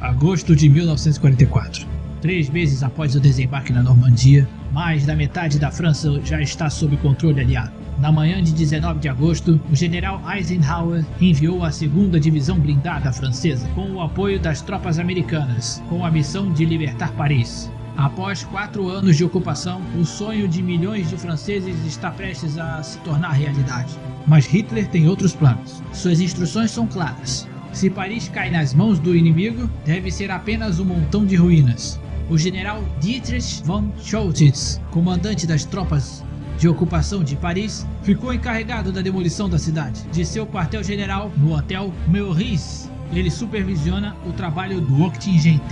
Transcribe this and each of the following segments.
Agosto de 1944. Três meses após o desembarque na Normandia, mais da metade da França já está sob controle aliado. Na manhã de 19 de agosto, o general Eisenhower enviou a segunda divisão blindada francesa com o apoio das tropas americanas, com a missão de libertar Paris. Após quatro anos de ocupação, o sonho de milhões de franceses está prestes a se tornar realidade. Mas Hitler tem outros planos. Suas instruções são claras. Se Paris cai nas mãos do inimigo, deve ser apenas um montão de ruínas. O general Dietrich von Choltitz, comandante das tropas de ocupação de Paris, ficou encarregado da demolição da cidade, de seu quartel-general no Hotel Meurice. Ele supervisiona o trabalho do 80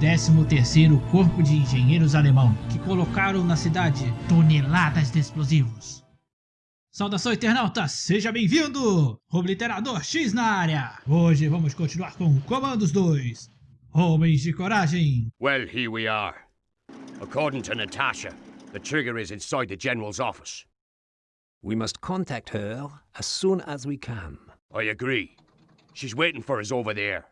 13º Corpo de Engenheiros Alemão, que colocaram na cidade toneladas de explosivos. Saudação internauta, seja bem-vindo! Obliterador X na área! Hoje vamos continuar com Comandos 2. Homens de coragem! Well, here we are. According to Natasha, the trigger is inside the General's office. We must contact her as soon as we can. I agree. She's waiting for us over there.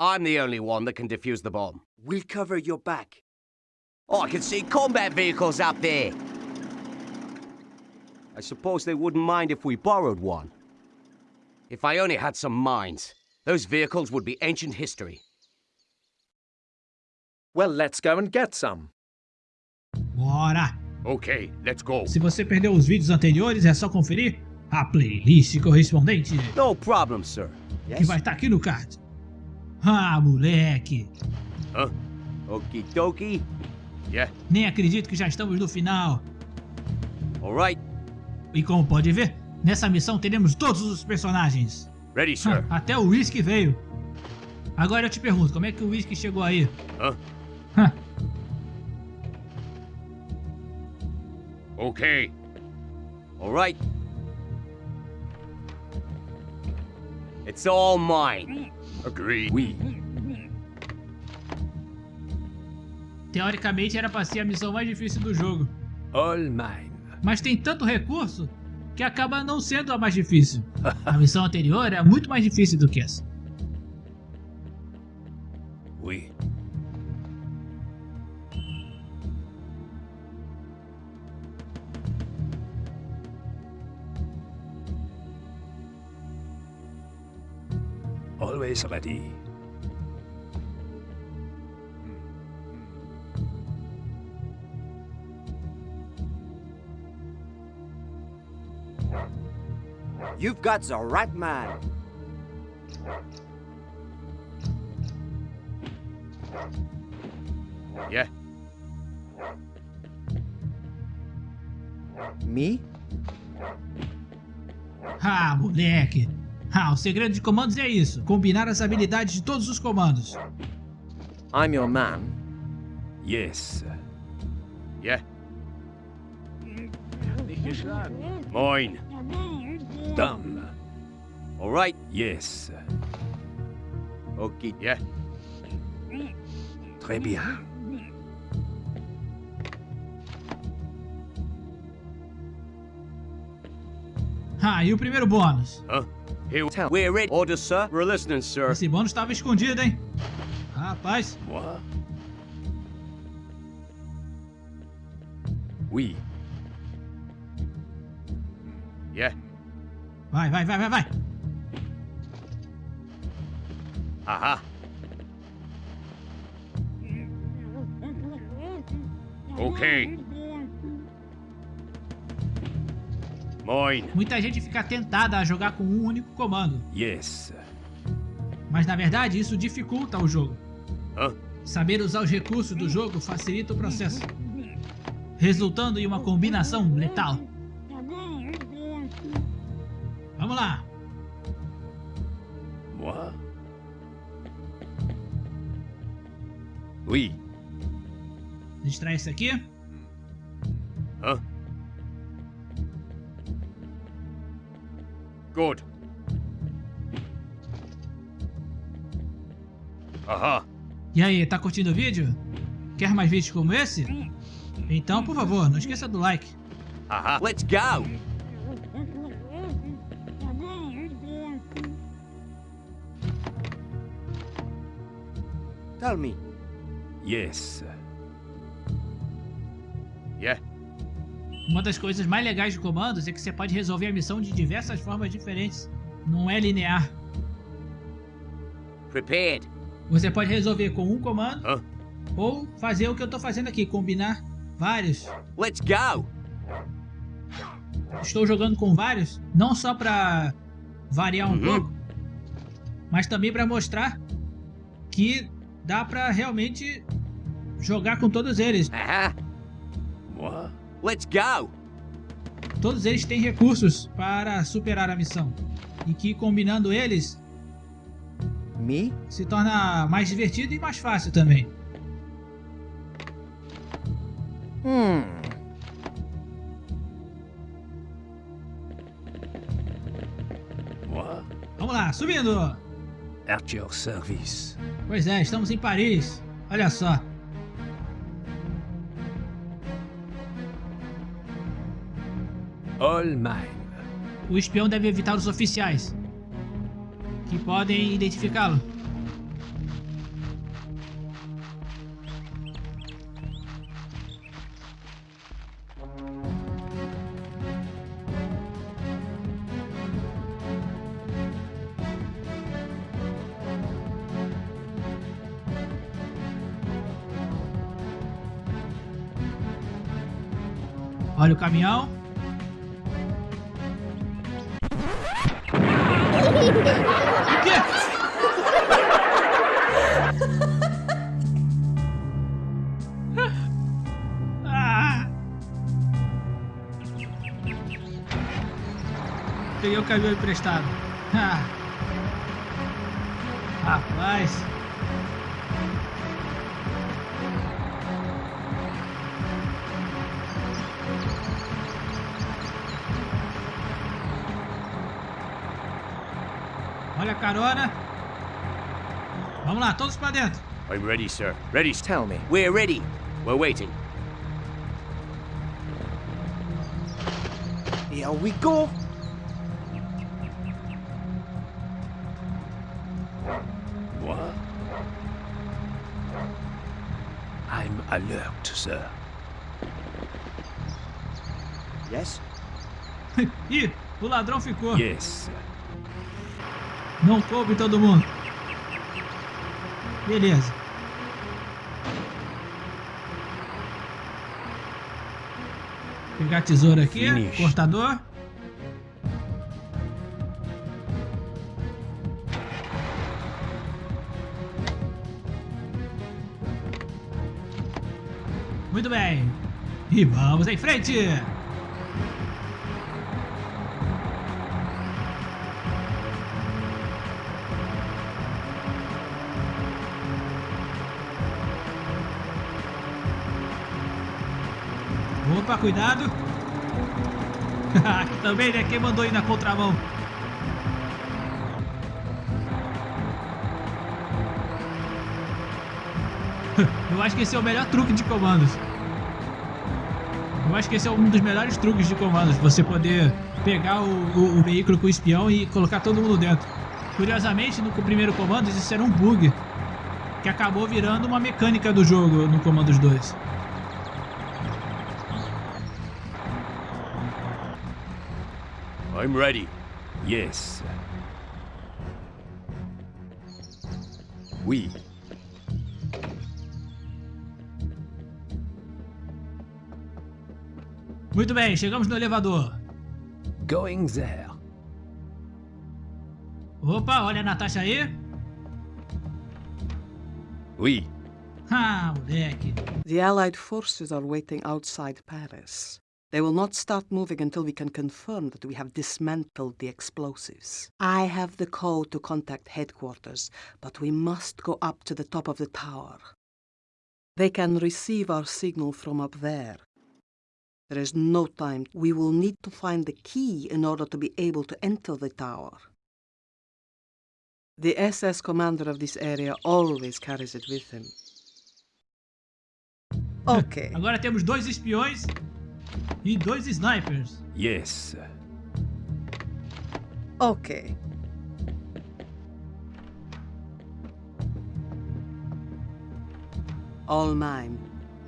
I'm the only one that can defuse the bomb. We'll cover your back. Oh, I can see combat vehicles up there. I suppose they wouldn't mind if we borrowed one. If I only had some minds, those vehicles would be ancient history. Well, let's go and get some. Bora! Okay, let's go. Se você perdeu os vídeos anteriores, é só conferir a playlist correspondente, No problem, sir. que vai estar aqui no card. Ah, moleque! Huh? Okie dokie. Yeah. Nem acredito que já estamos no final. All right. E como pode ver, nessa missão teremos todos os personagens. Ready, sir. Ah, Até o Whisky veio. Agora eu te pergunto, como é que o Whisky chegou aí? Huh? Hã, Okay. All right. It's all mine. Agreed. Oui. Teoricamente era pra ser a missão mais difícil do jogo. All mine. Mas tem tanto recurso que acaba não sendo a mais difícil. A missão anterior é muito mais difícil do que essa. Oui. Always ready. You've got the right man. Yeah. Me? Ah, moleque! Ah, o segredo de comandos é isso: combinar as habilidades de todos os comandos. I'm your man. Yes. Yeah. Mine. Done. All right. Yes. Okie. Yeah. Très bien. Ah, e o primeiro bônus? Huh? Here. Tell. We're ready. Orders, sir. We're listening, sir. Esse bônus estava escondido, hein? Rapaz, Moi. Oui. Vai, vai, vai, vai, vai! Aha. Okay. Mine. Muita gente fica tentada a jogar com um único comando, Yes. mas na verdade isso dificulta o jogo. Huh? Saber usar os recursos do jogo facilita o processo, resultando em uma combinação letal. Vamos lá! Moi. Oui. Distrai esse aqui. Huh? Good. Aha. E aí, tá curtindo o vídeo? Quer mais vídeos como esse? Então, por favor, não esqueça do like. Aha. Let's go. Tell me. Yes. Yeah? Uma das coisas mais legais de comandos é que você pode resolver a missão de diversas formas diferentes. Não é linear. Prepared. Você pode resolver com um comando Hã? ou fazer o que eu tô fazendo aqui, combinar vários. Let's go! Estou jogando com vários, não só para variar um Uhum. pouco, mas também para mostrar que dá para realmente jogar com todos eles. Let's go! Todos eles têm recursos para superar a missão. E que combinando eles Me? se torna mais divertido e mais fácil também. Hmm. Vamos lá, subindo! At your service. Pois é, estamos em Paris. Olha só. Mine. O espião deve evitar os oficiais. Que podem identificá-lo. Olha o caminhão. O quê? Ah! Peguei o caminhão emprestado. Ah. Rapaz. Carona. Vamos lá, todos pra dentro. I'm ready, sir. Ready, sir. Tell me. We're ready. We're waiting. Here we go! Moi? I'm alert, sir. Yes? Ih, o ladrão ficou. Yes. Não coube todo mundo. Beleza. Pegar a tesoura aqui, Finish. cortador. Muito bem. E vamos em frente. Cuidado. Aqui também, né? Quem mandou ir na contramão? Eu acho que esse é o melhor truque de comandos. Eu acho que esse é um dos melhores truques de comandos. Você poder pegar o, o- o veículo com o espião e colocar todo mundo dentro. Curiosamente, no primeiro comando, isso era um bug. Que acabou virando uma mecânica do jogo no Comandos 2. I'm ready. Yes. Oui. Muito bem, chegamos no elevador. Going there. Opa, olha a Natasha aí. Oui. Ah, moleque. The Allied forces are waiting outside Paris. They will not start moving until we can confirm that we have dismantled the explosives. I have the code to contact headquarters, but we must go up to the top of the tower. They can receive our signal from up there. There is no time. We will need to find the key in order to be able to enter the tower. The SS commander of this area always carries it with him. Okay. Agora temos dois espiões e dois snipers. Yes. Okay. All mine.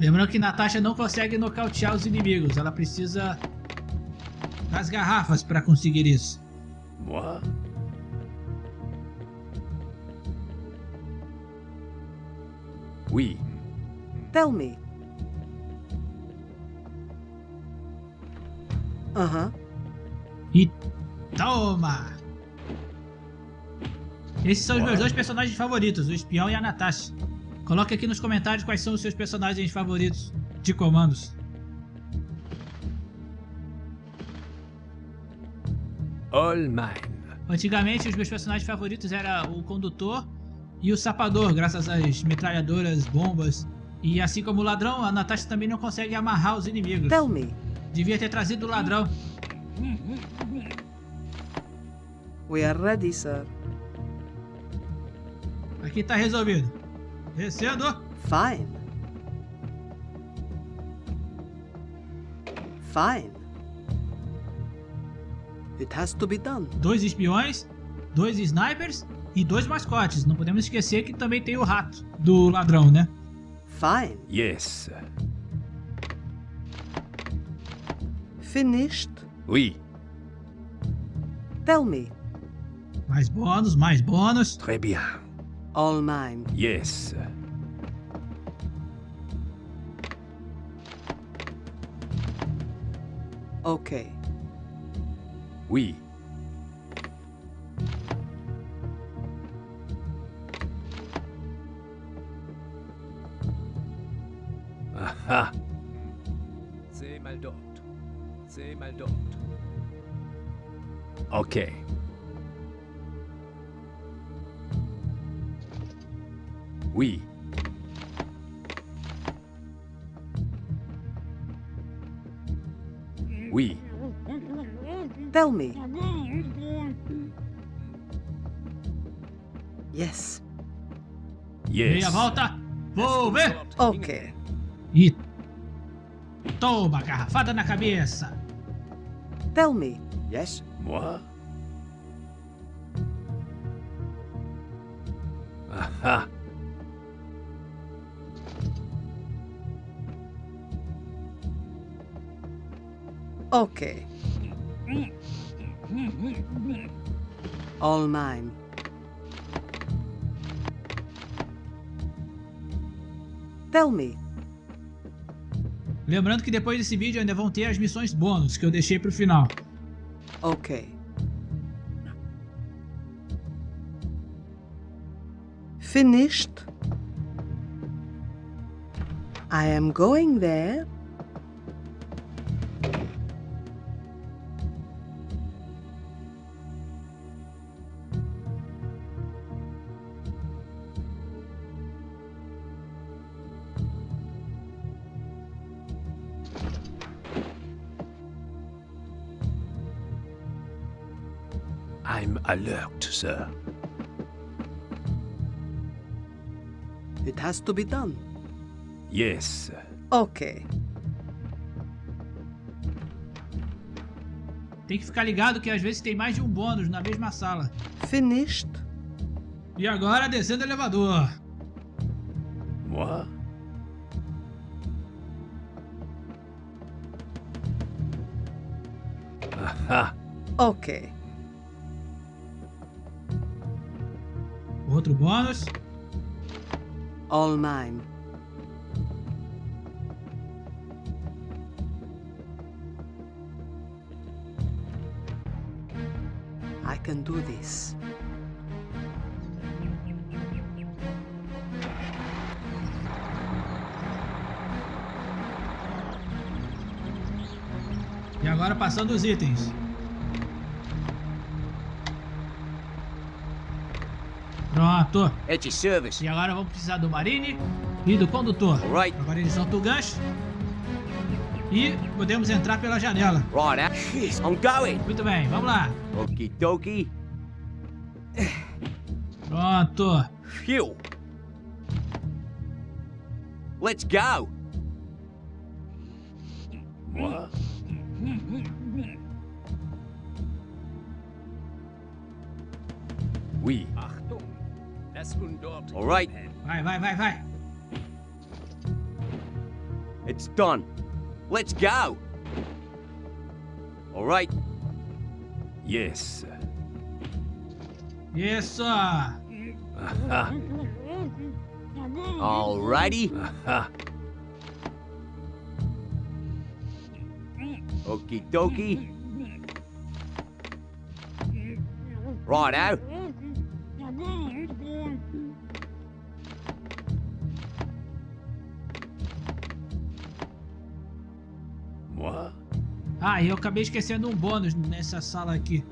Lembrando que Natasha não consegue nocautear os inimigos. Ela precisa das garrafas para conseguir isso. Moi? Oui. Tell me. Uh-huh. E toma! Esses são os meus dois personagens favoritos, o espião e a Natasha. Coloque aqui nos comentários quais são os seus personagens favoritos de comandos. All mine. Antigamente os meus personagens favoritos eram o condutor e o sapador, graças às metralhadoras, bombas. E assim como o ladrão, a Natasha também não consegue amarrar os inimigos. Tell me. Devia ter trazido o ladrão. We are ready, sir. Aqui tá resolvido. Descendo. Fine. Fine. It has to be done. Dois espiões, dois snipers e dois mascotes. Não podemos esquecer que também tem o rato do ladrão, né? Fine. Yes. Finished. Oui. Tell me. Mais bônus, mais bônus. Très bien. All mine. Yes. Okay. Oui. Mal dort. Okay. Oui. Oui. Tell me. Yes. Meia Yes. volta. Vou ver. Okay. E toma, garrafada na cabeça. Tell me. Yes? Moi? Aha. Okay. All mine. Tell me. Lembrando que depois desse vídeo ainda vão ter as missões bônus que eu deixei pro final. Okay. Finished. I am going there. Alert, sir. It has to be done. Yes. Okay. Tem que ficar ligado que às vezes tem mais de um bônus na mesma sala. Finished. E agora descendo o elevador. Moi? Aha. Okay. Outro bônus. All mine. I can do this. E agora passando os itens. At your service. E agora vamos precisar do Marine e do condutor. Alright. Agora eles soltam o gancho. E podemos entrar pela janela. Right, uh, I'm going. Muito bem, vamos lá. Okie dokie. Pronto. Phew. Let's go. All right. Vai, vai, vai, vai. It's done. Let's go. All right. Yes, sir. Isso! All righty. Okie dokie. Righto. moi? Ah, e eu acabei esquecendo um bônus nessa sala aqui.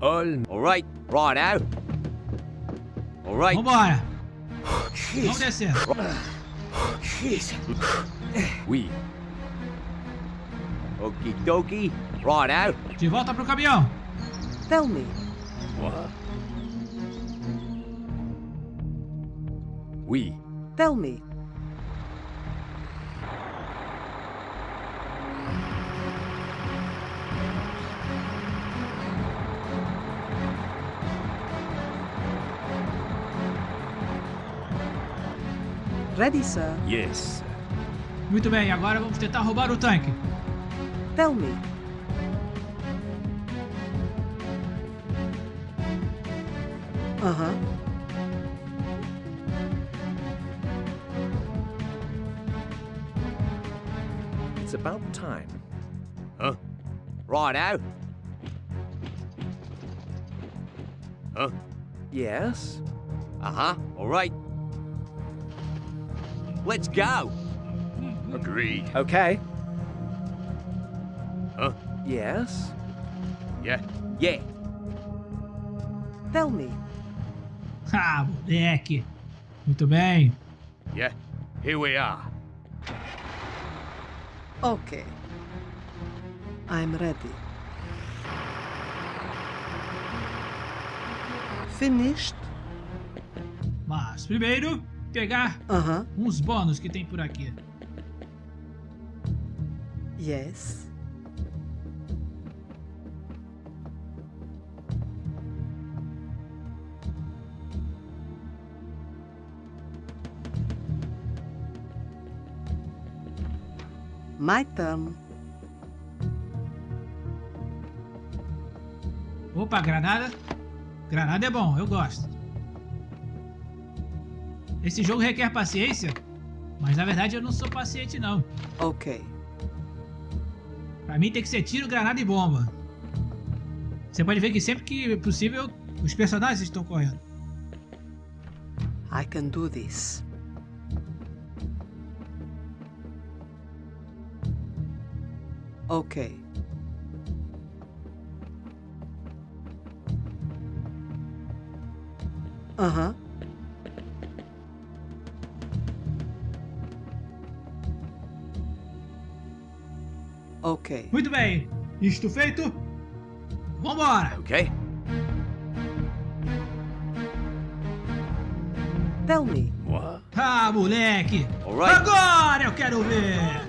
All right. Righto. All right. Vambora! Vamos descer. oui. Okie dokie. Righto. De volta pro caminhão. Tell me, Moi? Oui. tell me, ready, sir. Yes, sir. Muito bem, agora vamos tentar roubar o tanque. Tell me, uh huh. It's about time. Huh? Right Righto. Huh? Yes? Uh-huh. All right. Let's go. Agreed. Okay. Huh? Yes? Yeah. Yeah. Tell me, Ah, moleque. Muito bem. Yeah. Here we are. okay. I'm ready. Finished? Mas primeiro, pegar Uh huh. uns bônus que tem por aqui. Yes. My turn. Opa, granada. Granada é bom, eu gosto. Esse jogo requer paciência, mas na verdade eu não sou paciente não. Okay. Pra mim tem que ser tiro, granada e bomba. Você pode ver que sempre que possível os personagens estão correndo. I can do this. Okay. Uh huh. Okay. Muito bem, isto feito, vambora! Okay. Tell me. Moi? Ah, moleque! Alright. Agora eu quero ver!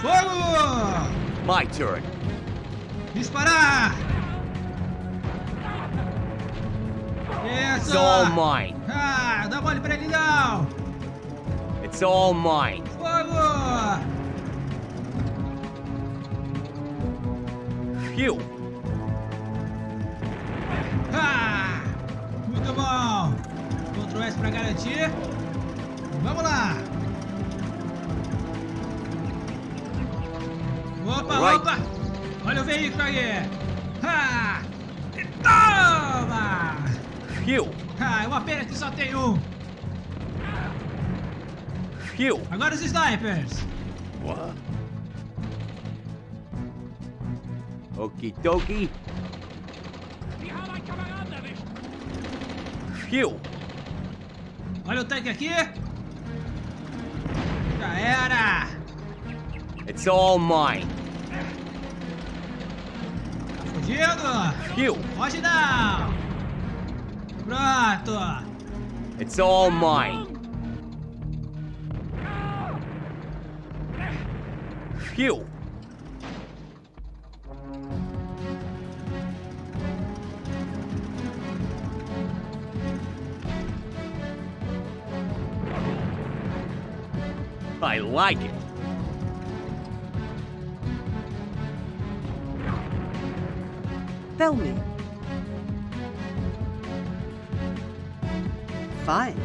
Fogo! My turn. Disparar! It's Isso! all mine. Ah, dá mole pra ele não! It's all mine. Fogo! Phew. Ah! Muito bom! Ctrl S pra garantir. Vamos lá! Opa, Alright. opa! Olha o veículo aí! Phew. Ah, é uma pena que só tem um! Phew. Agora os snipers! Okie dokie. Phew. Olha o tanque aqui! Já era! It's all mine. Fugindo! Phew. Foge não! It's all mine. Phew. I like it. Tell me, Fine.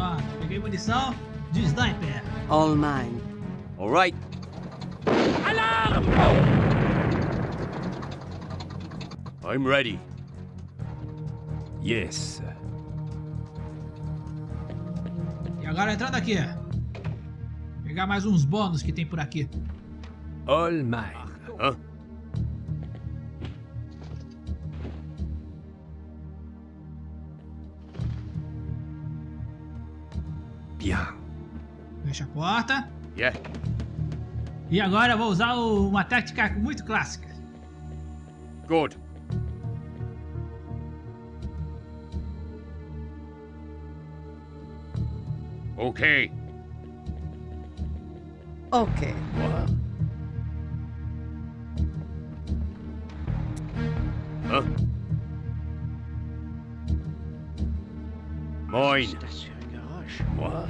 Ó, peguei munição de sniper. All mine. All right. Alarm! I'm ready. Yes. E agora entrando aqui. Pegar mais uns bônus que tem por aqui. All mine. Huh? Fecha a porta. Yeah. E agora eu vou usar o- uma tática muito clássica. Good. Okay. Okay. Huh? Mine. Moi?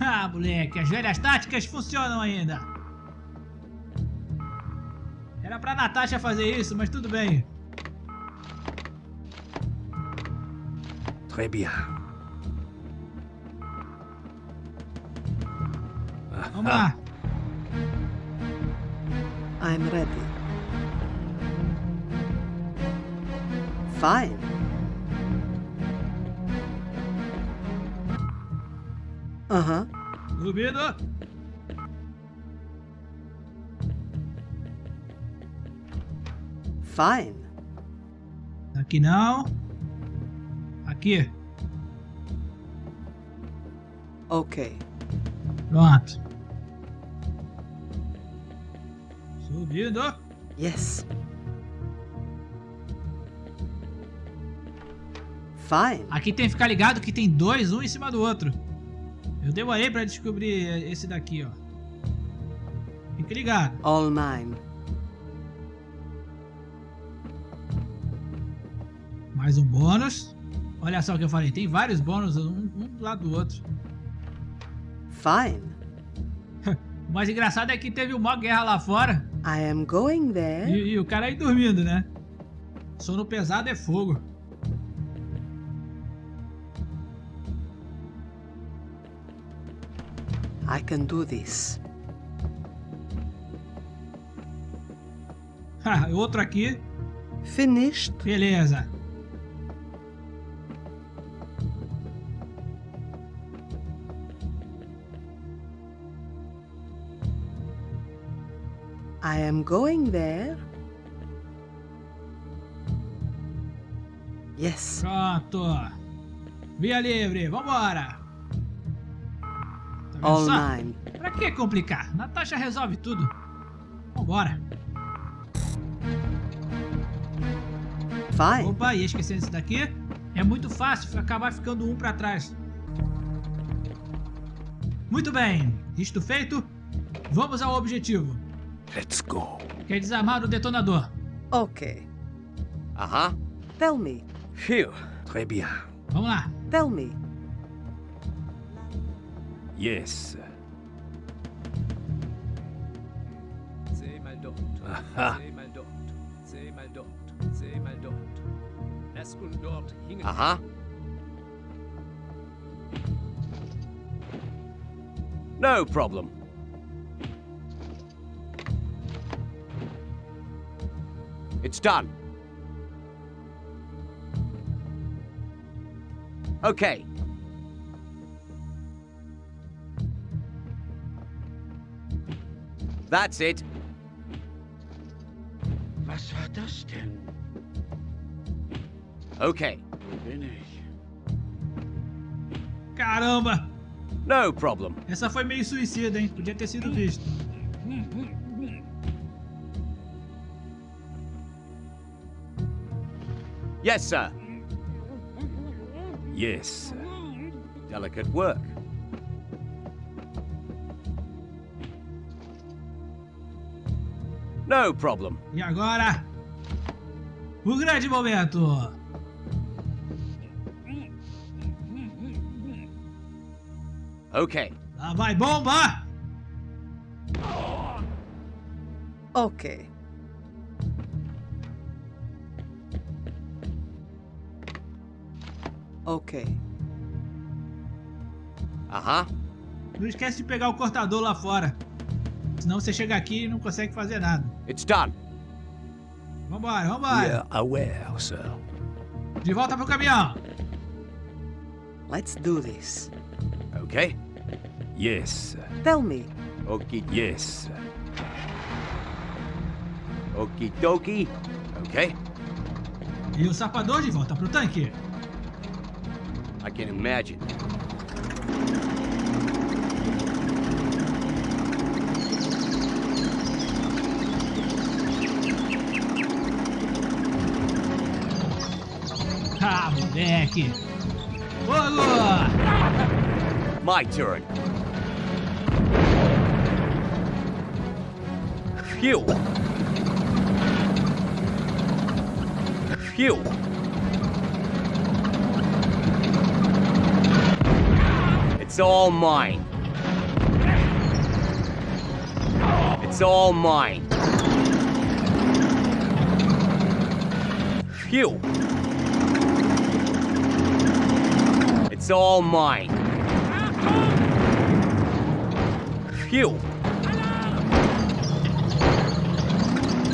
Ah, moleque, as velhas táticas funcionam ainda. Era pra Natasha fazer isso, mas tudo bem. Très bien. Vamos lá. I'm ready. Fine. Uh-huh. Subindo. Fine. Aqui não. Aqui. Okay. Pronto. Subindo. Yes. Fine. Aqui tem que ficar ligado que tem dois, um em cima do outro. Eu demorei pra descobrir esse daqui, ó. Fique ligado. All mine. Mais um bônus. Olha só o que eu falei, tem vários bônus, um, um do lado do outro. Fine. O mais engraçado é que teve uma guerra lá fora I am going there. e, e o cara aí dormindo, né? Sono pesado é fogo. I can do this. Ha, outro aqui. Finished. Beleza. I am going there. Yes. Pronto. Via livre, vambora. Tá vendo All só? mine. Pra que complicar? Natasha resolve tudo. Vambora. Fine. Opa, ia esquecendo esse daqui. É muito fácil acabar ficando um pra trás. Muito bem. Isto feito, vamos ao objetivo. Let's go. Que é desarmar o detonador. Okay. Uh-huh. Tell me. Phew. Très bien. Vamos lá. Tell me. Yes. Mal dort. Aha. Mal dort. Mal dort. Mal dort. Lass uns dort hingen. Uh-huh. No problem. It's done. Okay. That's it. Was war das denn? Okay. Bin ich. Caramba! No problem. Essa foi meio suicida, hein? Podia ter sido visto. Yes, sir. Yes. Delicate work. No problem. E agora? O grande momento. Okay. Lá vai bomba. Ok. Ok. Uh-huh. Não esquece de pegar o cortador lá fora. Senão você chega aqui e não consegue fazer nada. It's done. Vambora, vambora. Yeah, aware, sir. De volta pro caminhão. Let's do this. Okay. Yes, sir. Tell me, Okie Yes, sir. okie dokie. Okay. E o sapador de volta pro tanque. I can imagine. Moleque. Fogo! My turn. Phew. Phew. It's all mine. It's all mine. Phew. It's all mine. Phew.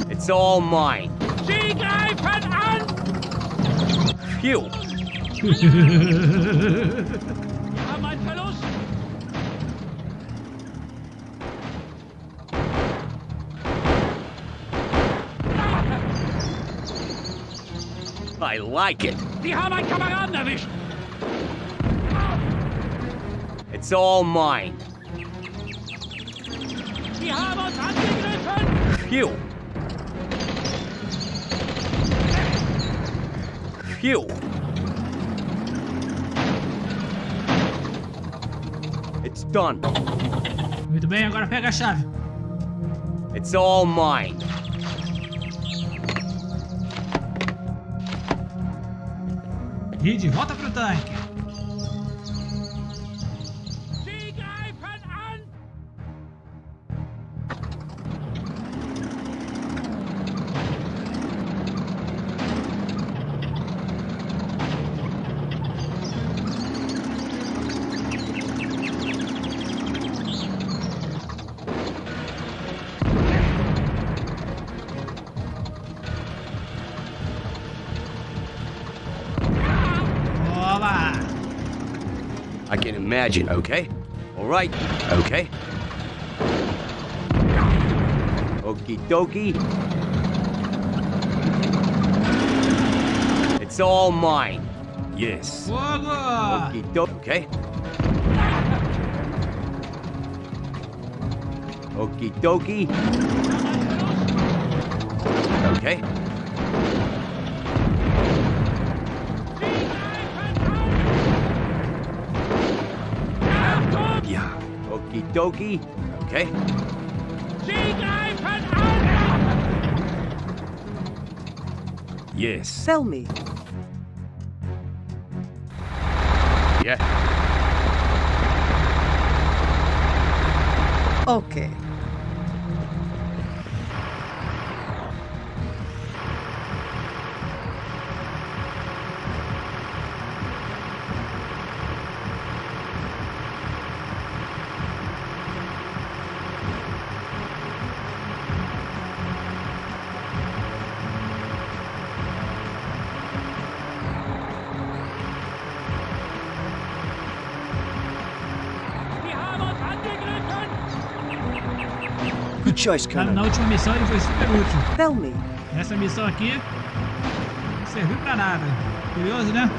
It's all mine. Phew. I like it. Die haben einen Kameraden erwischt. It's all mine. Phew. Phew. It's done. Muito bem, agora pega a chave. It's all mine. De volta pro tanque. Imagine, okay? All right, okay? Okie dokie. It's all mine. Yes. Okie dokie, okay? Okie dokie. Okay? Dokie. Okay? Sie greifen an. Yes. tell me, Yeah. okay. Choice, Na, Colonel. na última missão ele foi super útil. Tell me, Essa missão aqui não serviu pra nada. Curioso, né?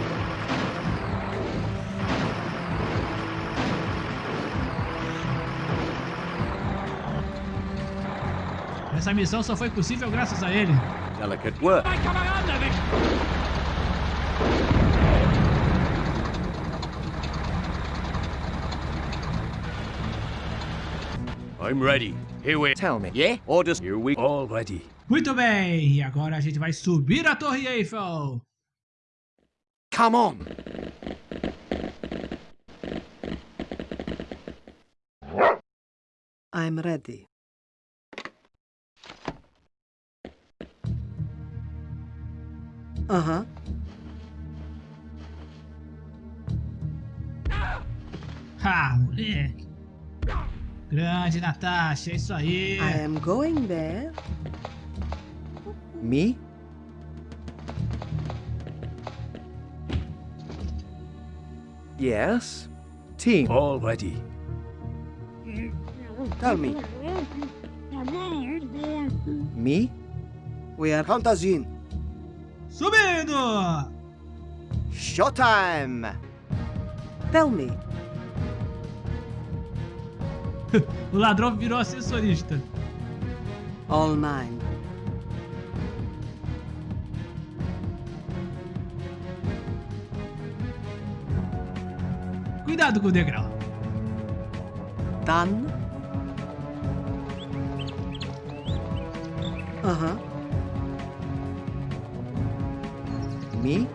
Essa missão só foi possível graças a ele. Delicate work. Mein Kameraden I'm ready. Here we... Tell me. Yeah? Orders. Here we... All ready. Muito bem, e agora a gente vai subir a Torre Eiffel. Come on. I'm ready. Uh-huh. Ah, moleque. Grande, Natasha, é isso aí. I am going there. Me? Yes. Team. All ready. Tell me. Me? We are Contagine. Subindo! Showtime. Tell me. O ladrão virou assessorista. All mine. Cuidado com o degrau. Done. Uh-huh. Me?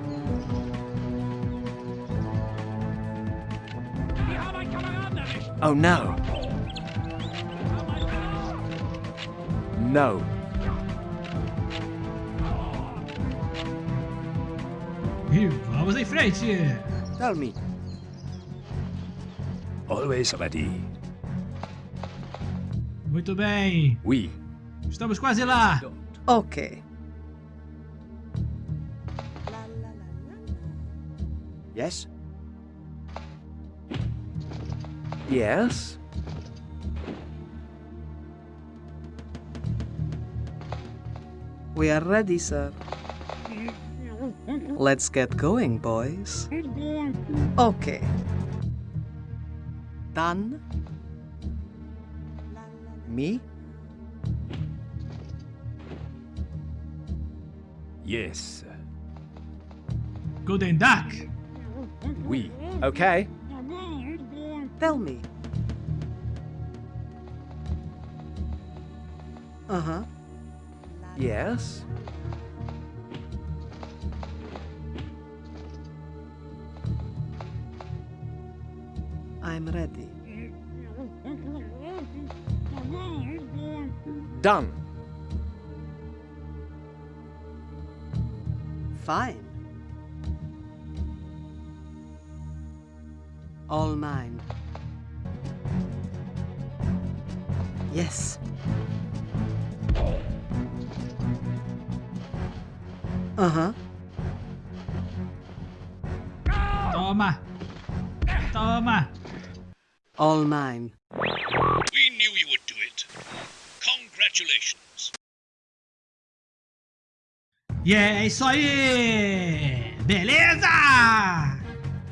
Haben einen Kameraden erwischt. Oh no. No. E vamos em frente. Tell me. Always ready. Muito bem. Oui. Estamos quase lá. Okay. Yes. Yes. We are ready, sir. Let's get going, boys. Okay. Done. Me? Yes. Golden Duck. Oui. Okay. Tell me. Uh-huh. Yes. I'm ready. Done. Fine. E é isso aí! Beleza!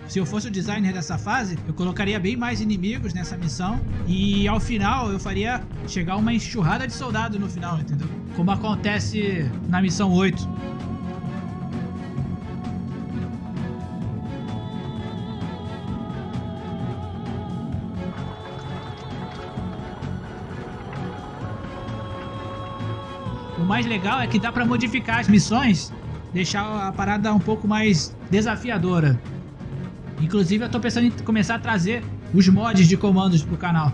Se eu fosse o designer dessa fase, eu colocaria bem mais inimigos nessa missão e ao final eu faria chegar uma enxurrada de soldados no final, entendeu? Como acontece na missão 8. Mais legal é que dá pra modificar as missões, deixar a parada um pouco mais desafiadora. Inclusive eu tô pensando em começar a trazer os mods de comandos pro canal.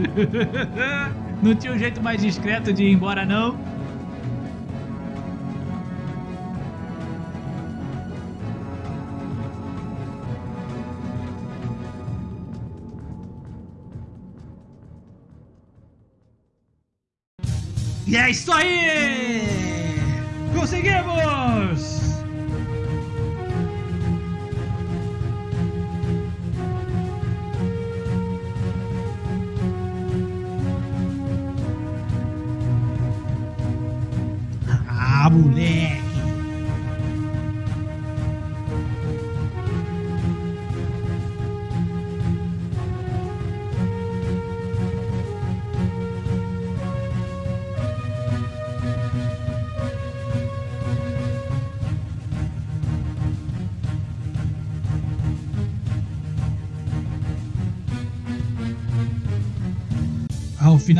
não tinha um jeito mais discreto de ir embora não? E é isso aí! Conseguimos! Ah, moleque!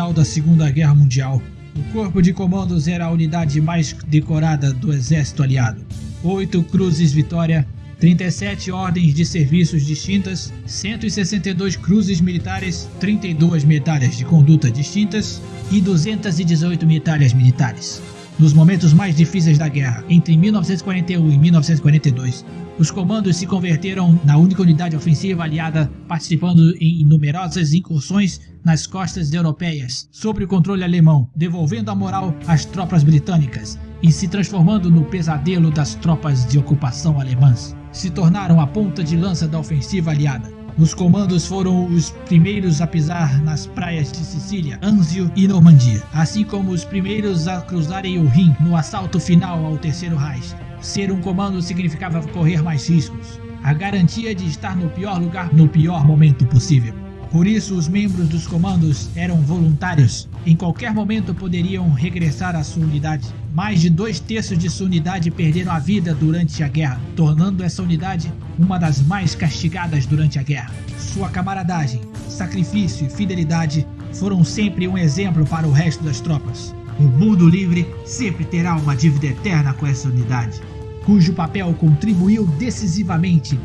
Final da Segunda Guerra Mundial. O Corpo de Comandos era a unidade mais decorada do Exército Aliado. 8 Cruzes Vitória, 37 ordens de serviços distintas, 162 cruzes militares, 32 medalhas de conduta distintas e 218 medalhas militares. Nos momentos mais difíceis da guerra, entre 1941 e 1942, os comandos se converteram na única unidade ofensiva aliada, participando em numerosas incursões nas costas europeias, sob o controle alemão, devolvendo a moral às tropas britânicas e se transformando no pesadelo das tropas de ocupação alemãs. Se tornaram a ponta de lança da ofensiva aliada. Os comandos foram os primeiros a pisar nas praias de Sicília, Anzio e Normandia, assim como os primeiros a cruzarem o Rin no assalto final ao Terceiro Reich. Ser um comando significava correr mais riscos, a garantia de estar no pior lugar no pior momento possível. Por isso, os membros dos comandos eram voluntários. Em qualquer momento poderiam regressar à sua unidade. Mais de dois terços de sua unidade perderam a vida durante a guerra, tornando essa unidade uma das mais castigadas durante a guerra. Sua camaradagem, sacrifício e fidelidade foram sempre um exemplo para o resto das tropas. O mundo livre sempre terá uma dívida eterna com essa unidade, cujo papel contribuiu decisivamente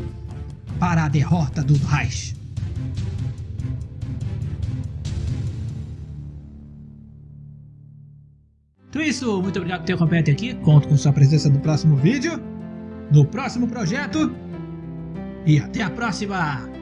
para a derrota do Reich. Então é isso, muito obrigado por ter acompanhado aqui. Conto com sua presença no próximo vídeo, no próximo projeto. E até a próxima!